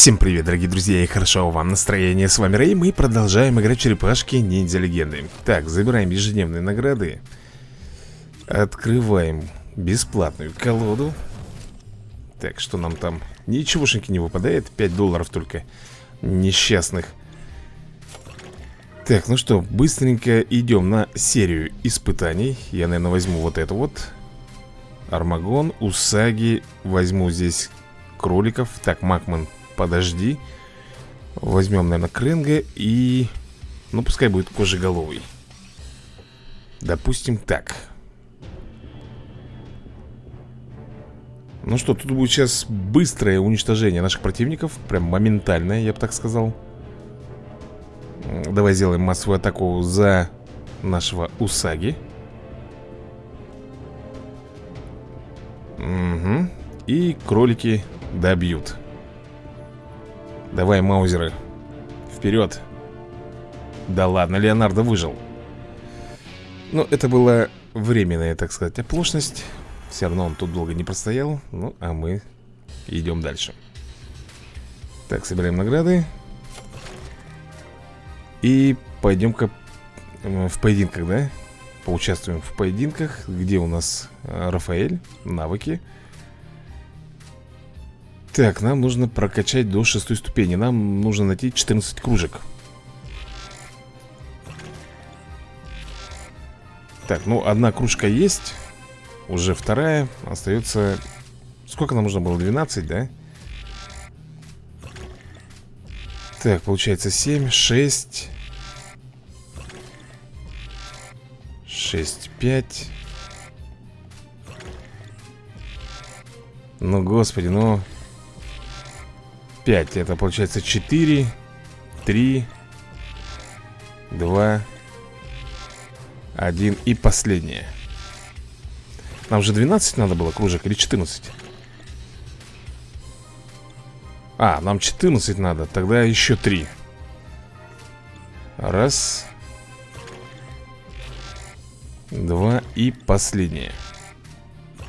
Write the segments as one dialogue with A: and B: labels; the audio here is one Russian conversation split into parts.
A: Всем привет, дорогие друзья, и хорошо вам настроение. С вами Рэй, мы продолжаем играть черепашки ниндзя легенды. Так, забираем ежедневные награды. Открываем бесплатную колоду. Так, что нам там? Ничегошеньки не выпадает, 5 долларов только несчастных. Так, ну что, быстренько идем на серию испытаний. Я, наверное, возьму вот это вот. Армагон, Усаги. Возьму здесь кроликов. Так, Макман подожди. Возьмем, наверное, Кренга и... Ну, пускай будет кожеголовый. Допустим, так. Ну что, тут будет сейчас быстрое уничтожение наших противников Прям моментальное, я бы так сказал. Давай сделаем массовую атаку за нашего Усаги. Угу И кролики добьют Давай, маузеры Вперед. Да ладно, Леонардо выжил. Ну, это была временная, так сказать, оплошность. Все равно он тут долго не простоял. Ну, а мы идем дальше. Так, собираем награды. И пойдем-ка в поединках, да? Поучаствуем в поединках Где у нас э, Рафаэль, навыки так, нам нужно прокачать до шестой ступени. Нам нужно найти 14 кружек. Так, ну одна кружка есть Уже вторая. Остается... Сколько нам нужно было? 12, да? Так, получается 7, 6 6, 5 Ну, господи, ну 5 Это получается 4 3 2 1 И последнее. Нам же 12 надо было кружек или 14? А, нам 14 надо Тогда еще 3 Раз Два и последнее.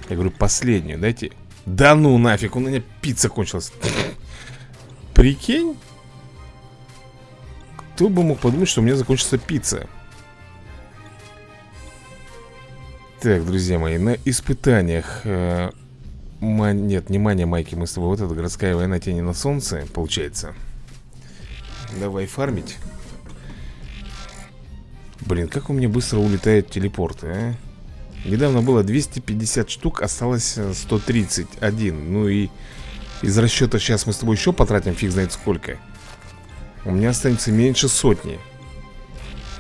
A: Я говорю последнюю, дайте. Да ну нафиг, у меня пицца кончилась Прикинь? Кто бы мог подумать, что у меня закончится пицца? Так, друзья мои, на испытаниях э, ма... Нет, не майки Мы с тобой, вот эта городская война тени на солнце Получается Давай фармить Блин, как у меня быстро улетают телепорты, а? Недавно было 250 штук, осталось 131 Ну и из расчета сейчас мы с тобой еще потратим фиг знает сколько У меня останется меньше сотни.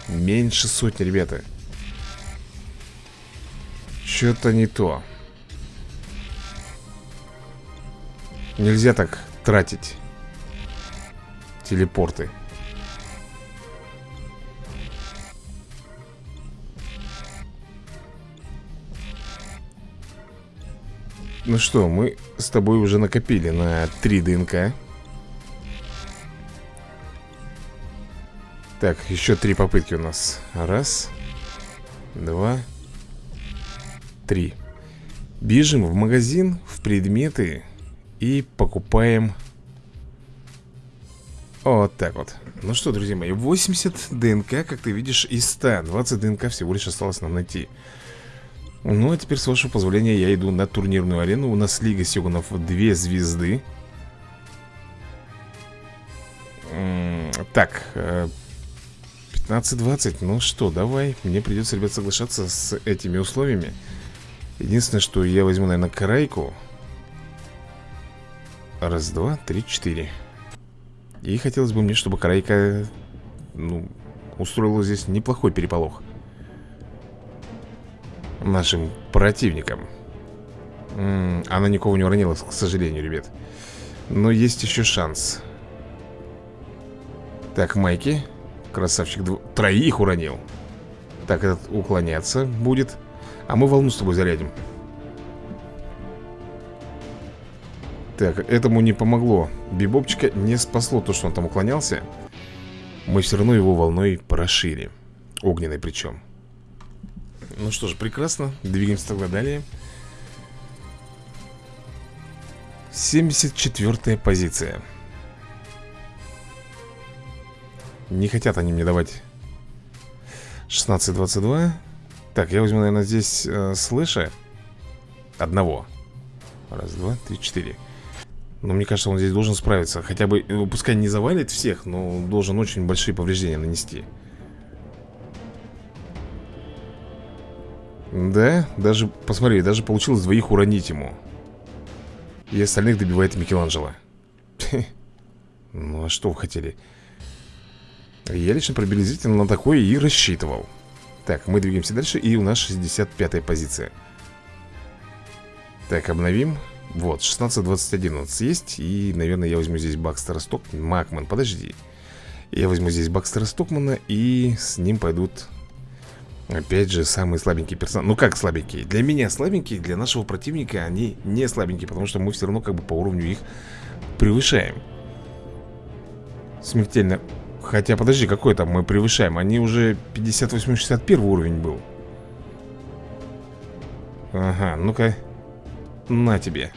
A: Меньше сотни, ребята. Что-то не то. Нельзя так тратить Телепорты Ну что, мы с тобой уже накопили на 3 ДНК. Так, еще три попытки у нас. Раз Два Три. Бежим в магазин, в предметы И покупаем Вот так вот. Ну что, друзья мои, 80 ДНК, как ты видишь, из 100 20 ДНК всего лишь осталось нам найти ну, а теперь, с вашего позволения, я иду на турнирную арену. У нас Лига Сёгунов две звезды. Так, 15-20 э, Ну что, давай. Мне придется, ребят, соглашаться с этими условиями. Единственное, что я возьму, наверное, карайку Раз, два, три, четыре. И хотелось бы мне, чтобы карайка Ну, устроила здесь неплохой переполох нашим противникам. М -м, Она никого не уронила, к сожалению, ребят. Но есть еще шанс. Так, Майки Красавчик дв... Троих уронил. Так, этот уклоняться будет. А мы волну с тобой зарядим. Так, этому не помогло. Бибопчика не спасло то, что он там уклонялся. Мы все равно его волной прошили. Огненной причем ну что ж, прекрасно. Двигаемся тогда далее. 74 позиция. Не хотят они мне давать 16-22 Так, я возьму, наверное, здесь э, слыша Одного. Раз, два, три, четыре. Но мне кажется, он здесь должен справиться. Хотя бы, э, пускай не завалит всех Но должен очень большие повреждения нанести Да, даже, посмотри, даже получилось двоих уронить ему. И остальных добивает Микеланджело. Ну а что вы хотели? Я лично приблизительно на такое и рассчитывал. Так, мы двигаемся дальше И у нас 65-я позиция. Так, обновим. Вот, 16-21 у нас есть И, наверное, я возьму здесь Бакстера Сток Макман, подожди. Я возьму здесь Бакстера Стокмана И с ним пойдут Опять же, самые слабенькие персонажи. Ну как слабенькие? Для меня слабенькие, для нашего противника они не слабенькие Потому что мы все равно как бы по уровню их превышаем. Смертельно. Хотя, подожди, какой там мы превышаем? Они уже 58-61 уровень был. Ага, ну-ка. На тебе.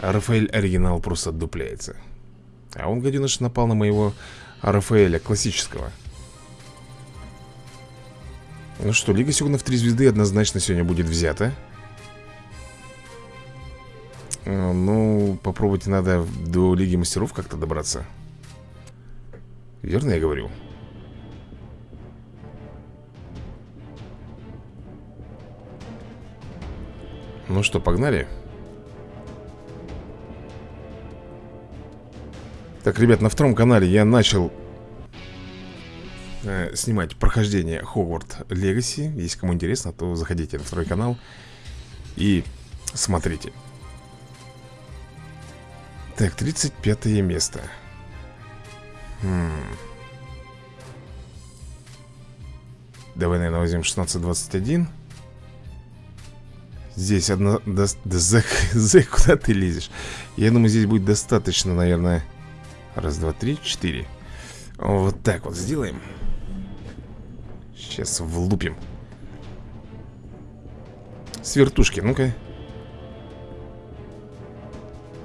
A: Рафаэль оригинал просто отдупляется А он, гаденыш, напал на моего Рафаэля классического Ну что, Лига Сёгунов 3 звезды однозначно сегодня будет взята а, Ну, попробовать надо до Лиги Мастеров как-то добраться Верно я говорю? Ну что, погнали? Так, ребят, на втором канале я начал э, снимать прохождение Хогварт Легаси. Если кому интересно, то заходите на второй канал и смотрите. Так, 35 место. Хм. Давай, наверное, возьмем 16-21 Здесь одна... Да, да Зэк, Зэк, куда ты лезешь? Я думаю, здесь будет достаточно, наверное Раз, два, три, четыре Вот так вот сделаем Сейчас влупим. Свертушки, ну-ка.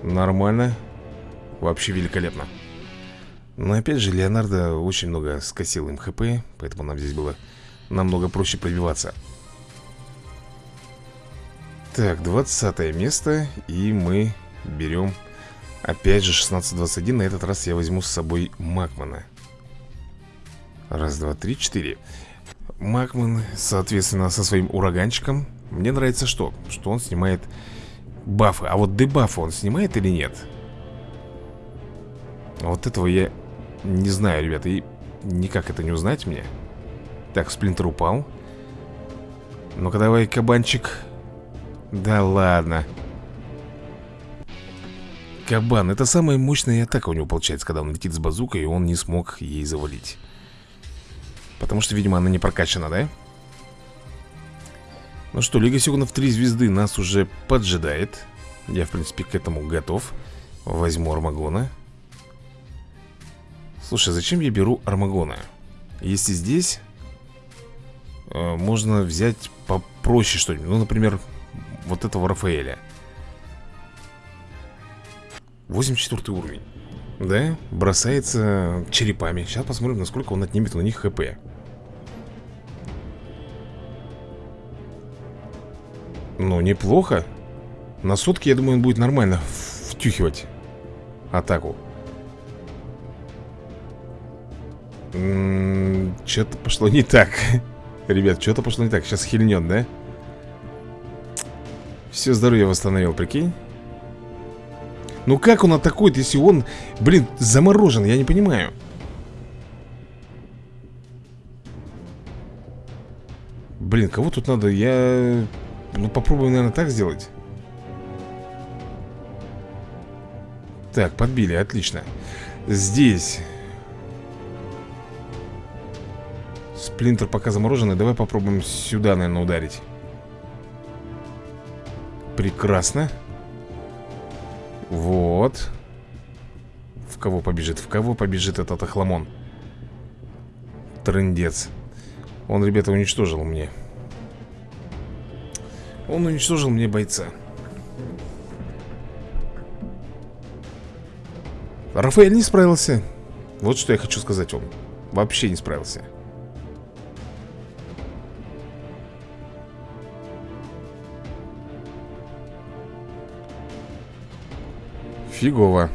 A: Нормально. Вообще великолепно. Но опять же, Леонардо очень много скосил им хп Поэтому нам здесь было намного проще пробиваться. Так, 20 место И мы берем Опять же 16-21 На этот раз я возьму с собой Макмана. Раз, два, три, четыре Макман, соответственно, со своим ураганчиком. Мне нравится что? Что он снимает бафы. А вот дебафы он снимает или нет? Вот этого я не знаю, ребята, и никак это не узнать мне. Так, сплинтер упал. Ну-ка давай, кабанчик. Да ладно. Кабан, это самая мощная атака у него получается Когда он летит с базукой, и он не смог ей завалить Потому что, видимо, она не прокачана, да? Ну что, Лига Сёгунов 3 звезды нас уже поджидает. Я, в принципе, к этому готов. Возьму Армагона. Слушай, зачем я беру Армагона? Если здесь э, Можно взять попроще что-нибудь. Ну, например, вот этого Рафаэля. 84 уровень Да, бросается черепами. Сейчас посмотрим, насколько он отнимет у них хп. Ну, неплохо. На сутки, я думаю, он будет нормально втюхивать Атаку. Что-то пошло не так. Ребят, что-то пошло не так. Сейчас хильнет, да? Все здоровье восстановил, прикинь Ну как он атакует, если он, блин, заморожен? Я не понимаю. Блин, кого тут надо? Я... Ну попробую, наверное, так сделать. Так, подбили, отлично. Здесь. Сплинтер пока замороженный. Давай попробуем сюда, наверное, ударить. Прекрасно Вот. В кого побежит? В кого побежит этот охламон? Трындец. Он, ребята, уничтожил мне. Он уничтожил мне бойца. Рафаэль не справился. Вот что я хочу сказать вам. Вообще не справился Фигово.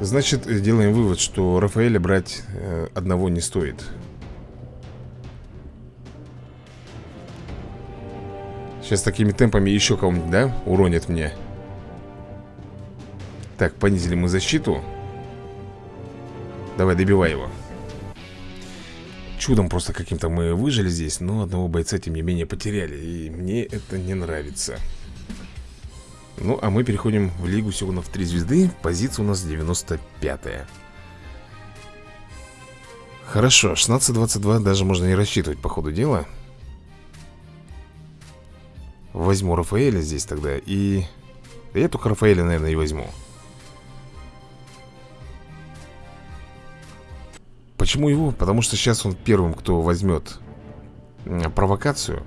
A: Значит, делаем вывод, что Рафаэля брать э, одного не стоит. Сейчас такими темпами еще кого-нибудь, да, уронит мне? Так, понизили мы защиту. Давай, добивай его. Чудом просто каким-то мы выжили здесь Но одного бойца, тем не менее, потеряли И мне это не нравится ну, а мы переходим в Лигу Сёгунов 3 звезды. Позиция у нас 95-я Хорошо, 16-22 даже можно не рассчитывать по ходу дела. Возьму Рафаэля здесь тогда и... Я только Рафаэля, наверное, и возьму. Почему его? Потому что сейчас он первым, кто возьмет провокацию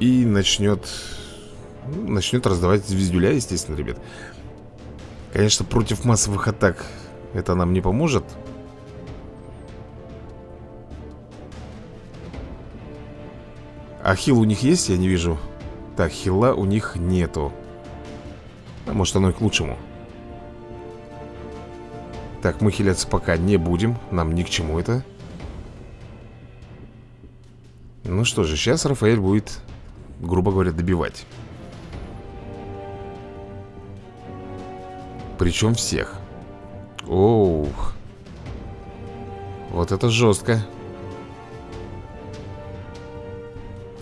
A: и начнет Начнет раздавать звездюля, естественно, ребят. Конечно, против массовых атак Это нам не поможет. А хил у них есть? Я не вижу. Так, хила у них нету. А Может оно и к лучшему. Так, мы хиляться пока не будем. Нам ни к чему это. Ну что же, сейчас Рафаэль будет грубо говоря, добивать. Причем всех. Оу. Вот это жестко.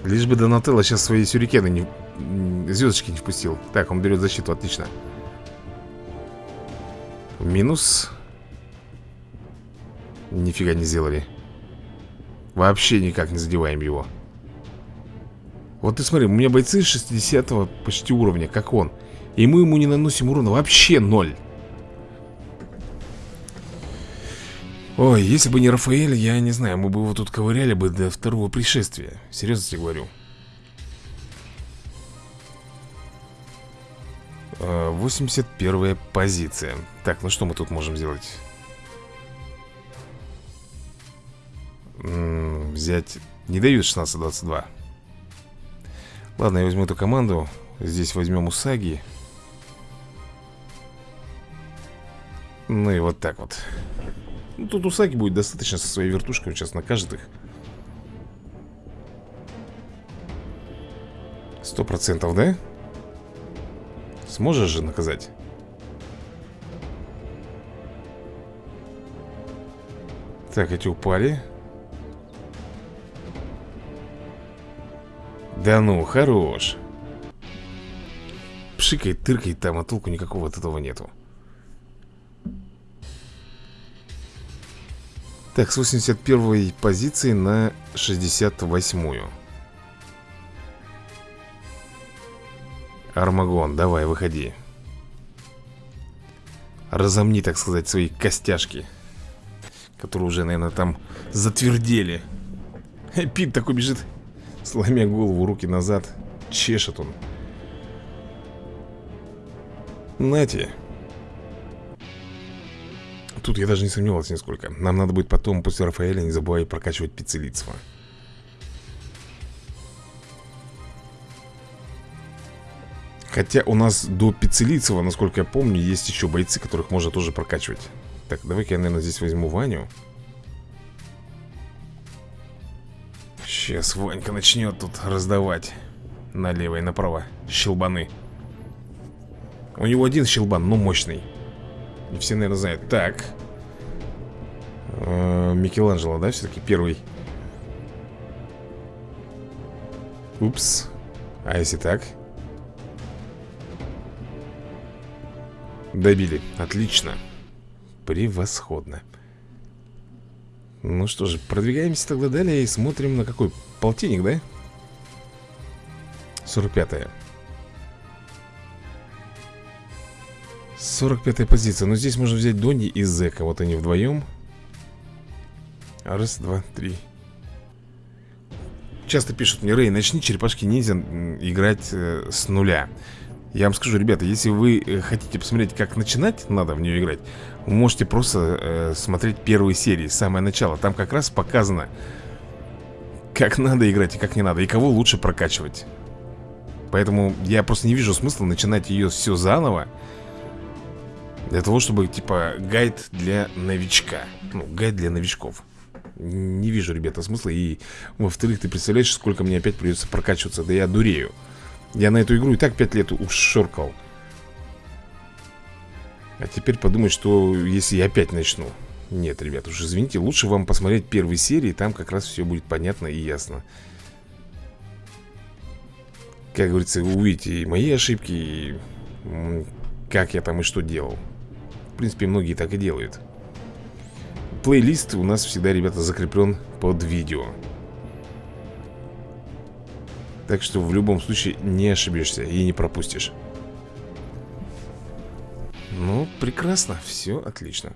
A: Лишь бы Донателло сейчас свои сюрикены не... Звездочки не впустил. Так, он берет защиту, отлично. Минус. Нифига не сделали. Вообще никак не задеваем его. Вот ты смотри, у меня бойцы 60 почти уровня, как он. И мы ему не наносим урона вообще ноль. Ой, если бы не Рафаэль, я не знаю, мы бы его тут ковыряли бы до второго пришествия. Серьезно тебе говорю. 81 позиция. Так, ну что мы тут можем сделать? М -м, взять... Не дают 16-22 Ладно, я возьму эту команду. Здесь возьмем Усаги. Ну и вот так вот. Ну, Тут Усаги будет достаточно со своей вертушкой Сейчас накажет их. Сто процентов, да? Сможешь же наказать? Так, эти упали Да ну, хорош. Пшикает, тыркает там, а толку никакого от этого нету. Так, с 81 позиции на 68-ю Армагон, давай, выходи. Разомни, так сказать, свои костяшки Которые уже, наверное, там затвердели. Пит такой бежит Сломя голову, руки назад Чешет он. Нате Тут я даже не сомневался нисколько. Нам надо будет потом после Рафаэля не забывать прокачивать пиццелицство Хотя у нас до Пиццелицева, насколько я помню, есть еще бойцы, которых можно тоже прокачивать. Так, давай-ка я, наверное, здесь возьму Ваню Сейчас Ванька начнет тут раздавать Налево и направо щелбаны. У него один щелбан, но мощный. Не все, наверное, знают. Так. -э Микеланджело, да, все-таки первый? Упс. А если так? Добили, отлично. Превосходно ну что же, продвигаемся тогда далее и смотрим на какой полтинник, да? 45-я 45-я позиция. Но здесь можно взять Донни и Зека. Вот они вдвоем. Раз, два, три. Часто пишут мне, Рэй, начни черепашки ниндзя играть э, с нуля Я вам скажу, ребята, если вы э, хотите посмотреть, как начинать надо в нее играть Вы можете просто э, смотреть первые серии, самое начало. Там как раз показано, как надо играть и как не надо И кого лучше прокачивать. Поэтому я просто не вижу смысла начинать ее все заново Для того, чтобы, типа, гайд для новичка. Ну, гайд для новичков. Не вижу, ребята, смысла. И, во-вторых, ты представляешь, сколько мне опять придется прокачиваться? Да я дурею я на эту игру и так 5 лет ушоркал А теперь подумать, что если я опять начну. Нет, ребят, уж извините Лучше вам посмотреть первые серии Там как раз все будет понятно и ясно. Как говорится, вы увидите и мои ошибки И как я там и что делал. В принципе, многие так и делают. Плейлист у нас всегда, ребята, закреплен под видео так что в любом случае не ошибешься и не пропустишь. Ну, прекрасно, все отлично.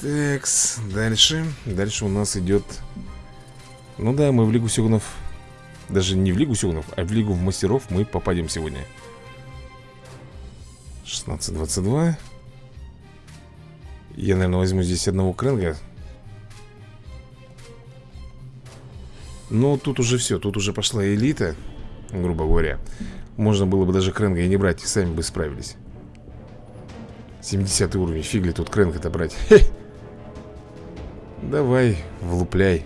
A: Такс, дальше. Дальше у нас идет Ну да, мы в Лигу Сёгунов Даже не в Лигу Сёгунов, а в Лигу Мастеров мы попадем сегодня. 16-22 Я, наверное, возьму здесь одного кренга Но тут уже все, тут уже пошла элита Грубо говоря. Можно было бы даже Кренга и не брать, и сами бы справились. 70 уровень, фиг ли тут Кренга-то брать? Хе. Давай, влупляй.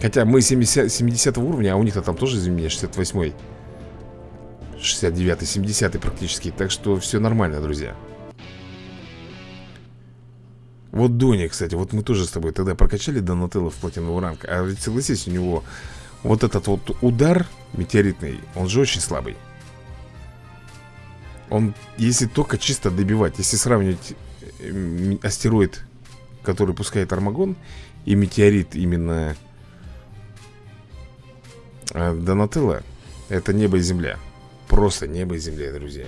A: Хотя мы 70, 70 уровня, а у них-то там тоже, извини меня, 68 69 70 практически Так что все нормально, друзья вот Дони, кстати, вот мы тоже с тобой тогда прокачали Донателло в платиновый ранг А ведь согласись, у него вот этот вот удар метеоритный, он же очень слабый. Он, если только чисто добивать, если сравнивать э, астероид, который пускает Армагон И метеорит именно э, Донателло Это небо и земля. Просто небо и земля, друзья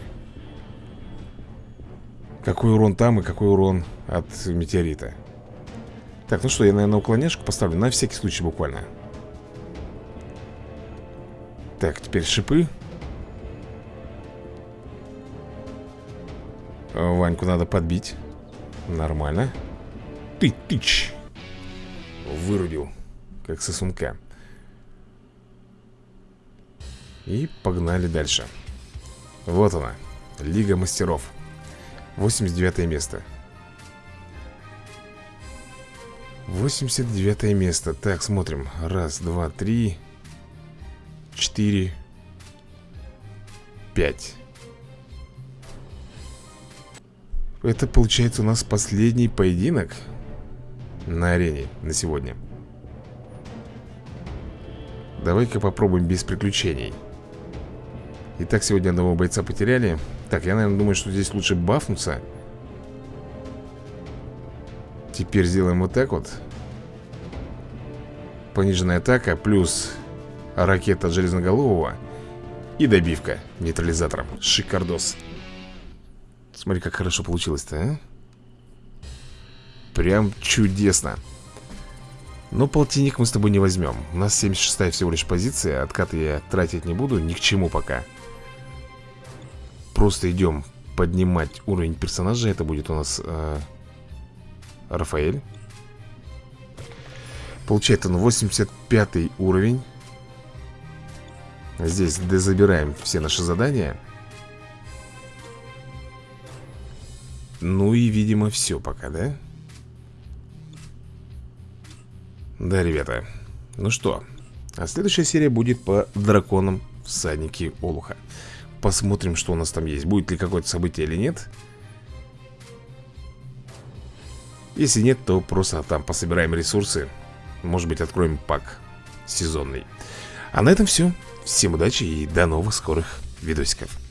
A: какой урон там и какой урон от метеорита? Так, ну что, я, наверное, уклоняшку поставлю На всякий случай буквально. Так, теперь шипы. Ваньку надо подбить. Нормально. Ты, тыч! Вырубил Как сосунка И погнали дальше. Вот она Лига мастеров 89 место. 89 место. Так, смотрим. Раз, два, три Четыре Пять. Это получается у нас последний поединок На арене на сегодня. Давай-ка попробуем без приключений. Итак, сегодня одного бойца потеряли Так, я, наверное, думаю, что здесь лучше бафнуться. Теперь сделаем вот так вот. Пониженная атака Плюс ракета железноголового И добивка нейтрализатором. Шикардос. Смотри, как хорошо получилось-то, а? Прям чудесно. Но полтинник мы с тобой не возьмем. У нас 76-я всего лишь позиция. Откаты я тратить не буду, ни к чему пока Просто идем поднимать уровень персонажа. Это будет у нас э, Рафаэль. Получается он 85 уровень. Здесь забираем все наши задания. Ну и, видимо, все пока, да? Да, ребята. Ну что А следующая серия будет по драконам всадники Олуха Посмотрим, что у нас там есть. Будет ли какое-то событие или нет. Если нет, то просто там пособираем ресурсы. Может быть, откроем пак сезонный. А на этом все Всем удачи и до новых скорых видосиков